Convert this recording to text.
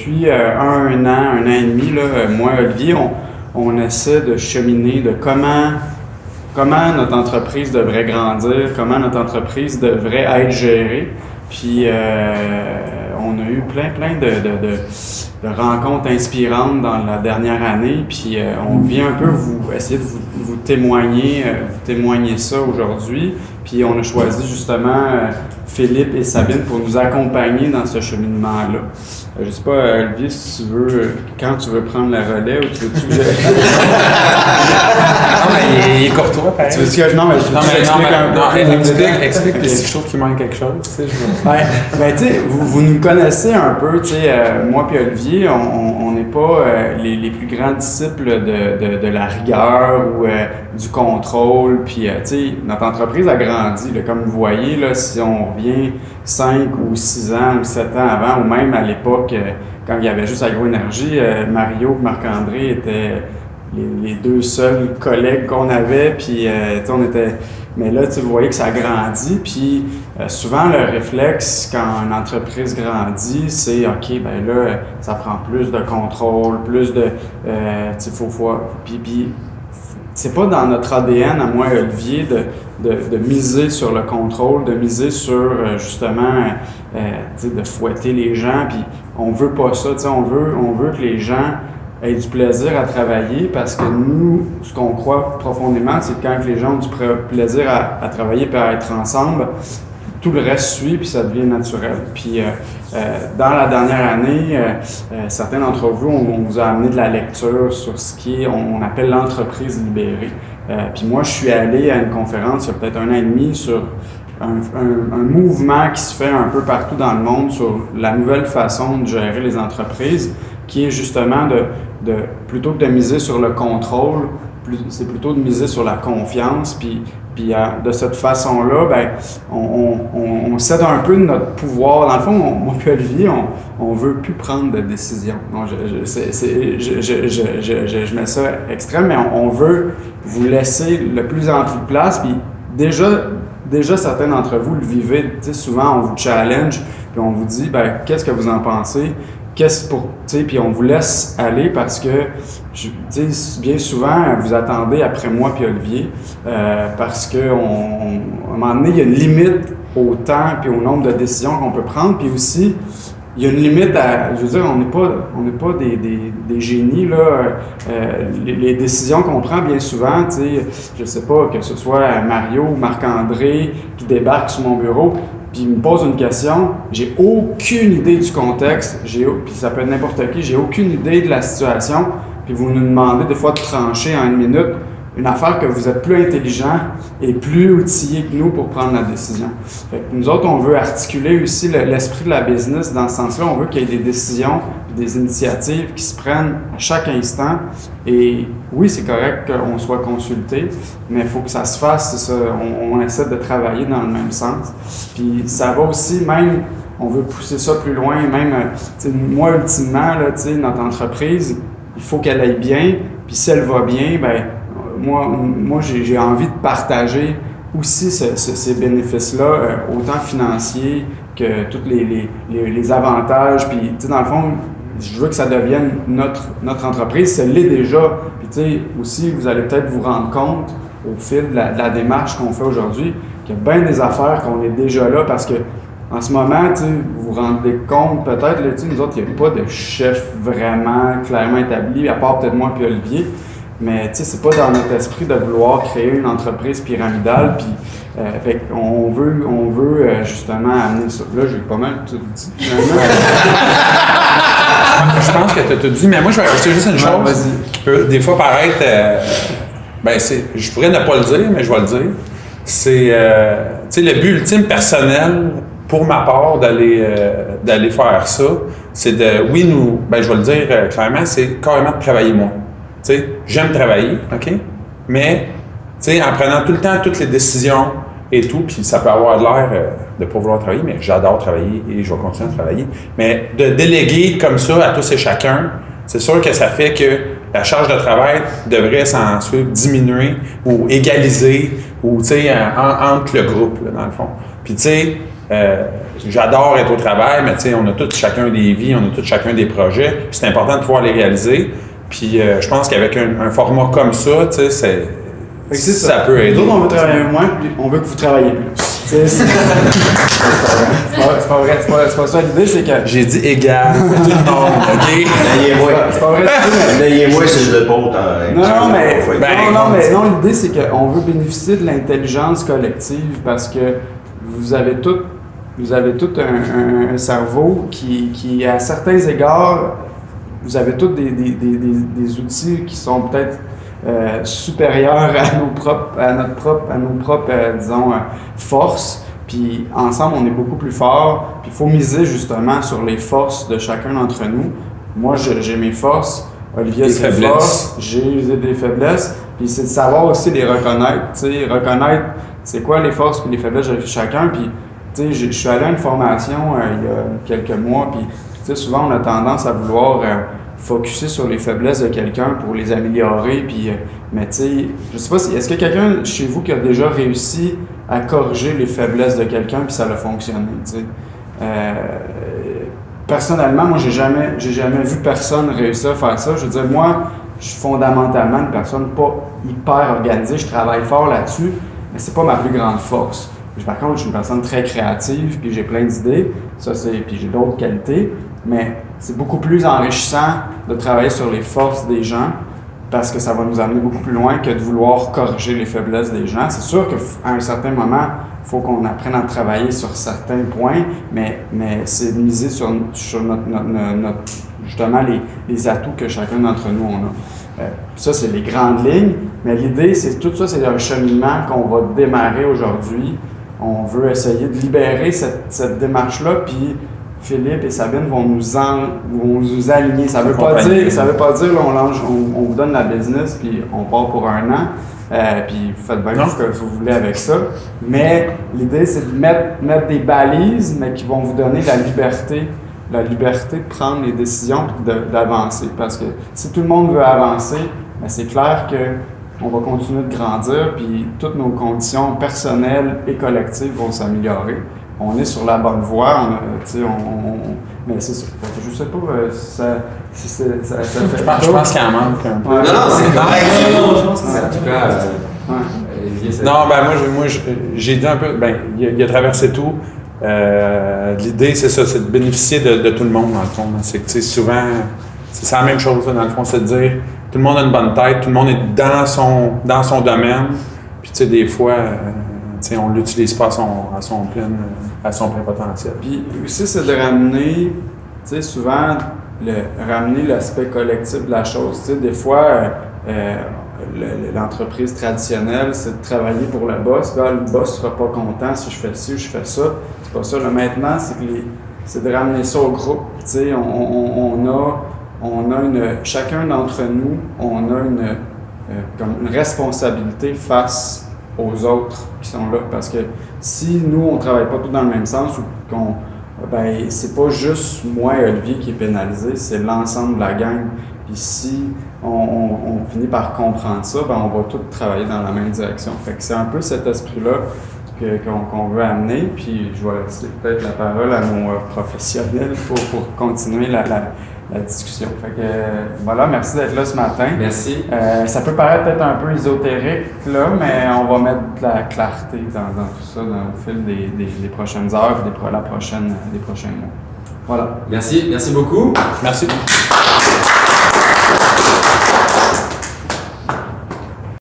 depuis euh, un, an, un an et demi, là, euh, moi Olivier, on, essaie de cheminer de comment, comment notre entreprise devrait grandir, comment notre entreprise devrait être gérée. Puis on a eu plein, plein de, rencontres inspirantes dans la dernière année. Puis on vient un peu vous essayer de vous, vous témoigner, vous témoigner ça aujourd'hui. Puis on a choisi justement Philippe et Sabine pour nous accompagner dans ce cheminement-là. Euh, je sais pas, Olivier, si tu veux, euh, quand tu veux prendre la relais ou tu veux-tu que je... mais il est courtois, pareil. Tu veux que je... Non, mais je, non, mais, explique un peu. Non, explique, explique okay. si je trouve qu'il manque quelque chose, tu sais, je veux... ben, tu sais, vous, vous nous connaissez un peu, tu sais, euh, moi puis Olivier, on n'est pas euh, les, les, plus grands disciples de, de, de la rigueur ou euh, du contrôle, puis, tu sais, notre entreprise a grandi, là, comme vous voyez, là, si on revient 5 ou 6 ans ou 7 ans avant, ou même à l'époque, euh, quand il y avait juste Agroénergie, euh, Mario et Marc-André étaient les, deux seuls collègues qu'on avait, puis euh, on était... Mais là, vous voyez que ça grandit, puis souvent le réflexe quand une entreprise grandit, c'est OK, ben là, ça prend plus de contrôle, plus de... tu faut, faut, puis, c'est pas dans notre ADN, à moi Olivier, de, de, de, miser sur le contrôle, de miser sur euh, justement euh, de fouetter les gens. Puis on veut pas ça, on veut, on veut que les gens aient du plaisir à travailler parce que nous, ce qu'on croit profondément, c'est que quand les gens ont du plaisir à, travailler et à être ensemble, tout le reste suit, puis ça devient naturel. Puis euh, euh, dans la dernière année, euh, certains d'entre vous, on, vous a amené de la lecture sur ce qui on, appelle l'entreprise libérée. Puis moi, je suis allé à une conférence il y a peut-être un an et demi sur un, mouvement qui se fait un peu partout dans le monde sur la nouvelle façon de gérer les entreprises, qui est justement de, de plutôt que de miser sur le contrôle, c'est plutôt de miser sur la confiance, puis puis euh, de cette façon-là, ben, on, on, on, cède un peu de notre pouvoir. Dans le fond, moi et Olivier, on ne veut plus prendre de décision. Non, je, je, je, je, je, mets ça extrême, mais on, veut vous laisser le plus plus de place. Puis déjà, déjà certains d'entre vous le vivez. Souvent, on vous challenge, puis on vous dit, ben, qu'est-ce que vous en pensez? Qu'est-ce pour, puis on vous laisse aller parce que, sais, bien souvent, vous attendez après moi puis Olivier euh, parce que un moment donné, il y a une limite au temps puis au nombre de décisions qu'on peut prendre, puis aussi, il y a une limite à, je veux dire, on n'est pas, on n'est pas des, des, des, génies là. Euh, les, décisions qu'on prend bien souvent, tu sais, je sais pas que ce soit Mario ou Marc-André qui débarque sur mon bureau, puis il me pose une question, j'ai aucune idée du contexte, puis ça peut être n'importe qui, j'ai aucune idée de la situation, puis vous nous demandez des fois de trancher en une minute une affaire que vous êtes plus intelligent et plus outillé que nous pour prendre la décision. Nous autres, on veut articuler aussi l'esprit de la business dans ce sens-là. On veut qu'il y ait des décisions, des initiatives qui se prennent à chaque instant. Et oui, c'est correct qu'on soit consulté, mais il faut que ça se fasse. On, essaie de travailler dans le même sens. Puis ça va aussi même, on veut pousser ça plus loin, même, moi, ultimement, là, notre entreprise, il faut qu'elle aille bien. Puis si elle va bien, ben moi, moi j'ai envie de partager aussi ce, ce, ces bénéfices-là, euh, autant financiers que tous les, les, avantages. Puis, tu sais, dans le fond, je veux que ça devienne notre, notre entreprise. Ça l'est déjà. Puis, tu sais, aussi, vous allez peut-être vous rendre compte au fil de la, démarche qu'on fait aujourd'hui qu'il y a bien des affaires qu'on est déjà là parce que en ce moment, tu vous vous rendez compte, peut-être, nous autres, il n'y a pas de chef vraiment clairement établi, à part peut-être moi et Olivier. Mais tu sais, c'est pas dans notre esprit de vouloir créer une entreprise pyramidale. Puis, euh, fait on veut, on veut euh, justement amener ça. Là, j'ai pas mal tout dit. je pense que tu as tout dit, mais moi, je vais rajouter juste une chose qui peut des fois paraître. Euh, ben, c'est, je pourrais ne pas le dire, mais je vais le dire. C'est, euh, tu sais, le but ultime personnel pour ma part d'aller euh, d'aller faire ça, c'est de, oui, nous, ben, je vais le dire clairement, c'est carrément de travailler moi sais, j'aime travailler, OK? Mais, tu sais, en prenant tout le temps toutes les décisions et tout, puis ça peut avoir l'air euh, de ne pas vouloir travailler, mais j'adore travailler et je vais continuer à travailler. Mais de déléguer comme ça à tous et chacun, c'est sûr que ça fait que la charge de travail devrait s'en suivre diminuer ou égaliser ou, tu sais, entre le groupe, là, dans le fond. Puis, tu sais, euh, j'adore être au travail, mais tu sais, on a tous chacun des vies, on a tous chacun des projets. puis C'est important de pouvoir les réaliser. Puis euh, je pense qu'avec un, un format comme ça, tu sais, c'est c'est ça, peut aider. Nous autres, on veut travailler moins, puis on veut que vous travaillez plus. C'est c'est- c'est pas c'est pas vrai, c'est pas, c'est pas ça l'idée, c'est que. J'ai dit égal tout le monde, OK? Ayez-moi. C'est pas vrai, c'est que- Ayez-moi sur le pont. hein. Non, non, mais, Ben, non, non, on mais non, l'idée c'est qu'on veut bénéficier de l'intelligence collective parce que vous avez tout, vous avez tout un, un- un cerveau qui, qui, à certains égards, vous avez tous des, des, des, des, outils qui sont peut-être euh, supérieurs à, nos propres, à notre propre, à nos propres, euh, disons, euh, forces. Puis ensemble, on est beaucoup plus forts. Puis il faut miser justement sur les forces de chacun d'entre nous. Moi, j'ai mes forces. Olivier a ses forces. J'ai des faiblesses. Puis c'est de savoir aussi les reconnaître. Tu sais, reconnaître c'est quoi les forces et les faiblesses de chacun. Puis, tu sais, je je suis allé à une formation euh, il y a quelques mois. Puis, souvent, on a tendance à vouloir euh, focuser sur les faiblesses de quelqu'un pour les améliorer. Puis, euh, mais tu sais, je sais pas si. Est-ce a quelqu'un chez vous qui a déjà réussi à corriger les faiblesses de quelqu'un puis ça a fonctionné? Euh, personnellement, moi, j'ai jamais, j'ai jamais vu personne réussir à faire ça. Je veux dire, moi, je suis fondamentalement une personne pas hyper organisée. Je travaille fort là-dessus, mais c'est pas ma plus grande force. Par contre, je suis une personne très créative, puis j'ai plein d'idées. Ça, c'est, puis j'ai d'autres qualités. Mais c'est beaucoup plus enrichissant de travailler sur les forces des gens parce que ça va nous amener beaucoup plus loin que de vouloir corriger les faiblesses des gens. C'est sûr qu'à un certain moment, il faut qu'on apprenne à travailler sur certains points, mais, mais c'est miser sur, sur notre- notre- justement les, les atouts que chacun d'entre nous on a. Euh, ça, c'est les grandes lignes, mais l'idée, c'est tout ça, c'est un cheminement qu'on va démarrer aujourd'hui. On veut essayer de libérer cette, cette démarche-là, puis Philippe et Sabine vont nous, en, vont nous aligner. Ça veut pas dire, ça veut pas dire là, on, lance- on, on vous donne la business puis on part pour un an. Euh, puis vous faites bien Non. ce que vous voulez avec ça. Mais l'idée, c'est de mettre, mettre des balises, mais qui vont vous donner la liberté, la liberté de prendre les décisions de- d'avancer. Parce que si tout le monde veut avancer, ben, c'est clair que on va continuer de grandir, puis toutes nos conditions personnelles et collectives vont s'améliorer. On est sur la bonne voie, on a, tu sais, on, on- mais c'est ça. Je sais pas euh, si ça, fait Je pense, je pense qu'il en manque un peu. Ouais. Non, non, c'est correct. Non, non, je pense que c'est En tout cas, euh, Non, ben moi, moi j'ai dit un peu, ben, il a, il a traversé tout. Euh, L'idée, c'est ça, c'est de bénéficier de, de tout le monde, dans le fond. C'est que, tu sais, souvent, c'est la même chose, dans le fond, c'est de dire, tout le monde a une bonne tête, tout le monde est dans son, dans son domaine. Puis, tu sais, des fois, euh, tu sais, on l'utilise pas à son, à son plein, euh, à son plein potentiel. Puis aussi, c'est de ramener, tu sais, souvent, le, ramener l'aspect collectif de la chose. Tu sais, des fois, euh, euh, le- l'entreprise traditionnelle, c'est de travailler pour le boss. Là, le boss sera pas content si je fais ci ou je fais ça. C'est pas ça. Là, maintenant, c'est de ramener ça au groupe. Tu sais, on a, on a une, chacun d'entre nous, on a une, euh, comme une responsabilité face aux autres qui sont là. Parce que si nous, on travaille pas tous dans le même sens ou. Ben, c'est pas juste moi et Olivier qui est pénalisé, c'est l'ensemble de la gang. Puis si on, finit par comprendre ça, ben, on va tous travailler dans la même direction. Fait que c'est un peu cet esprit-là qu'on qu'on veut amener. Puis je vais laisser peut-être la parole à nos euh, professionnels pour, pour continuer la- la discussion. Fait que euh, voilà, merci d'être là ce matin. Merci. Euh, ça peut paraître peut-être un peu ésotérique, là, mais on va mettre de la clarté dans, dans tout ça dans, au fil des, des- des prochaines heures et des, pro- la prochaine, des prochains mois. Voilà. Merci, merci beaucoup. Merci.